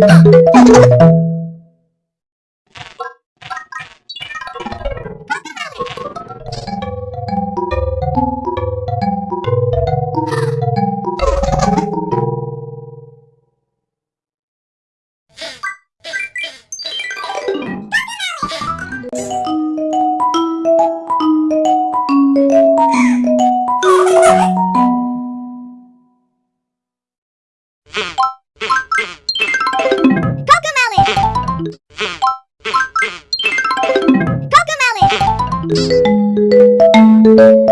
Cocomelon! Cocomelon!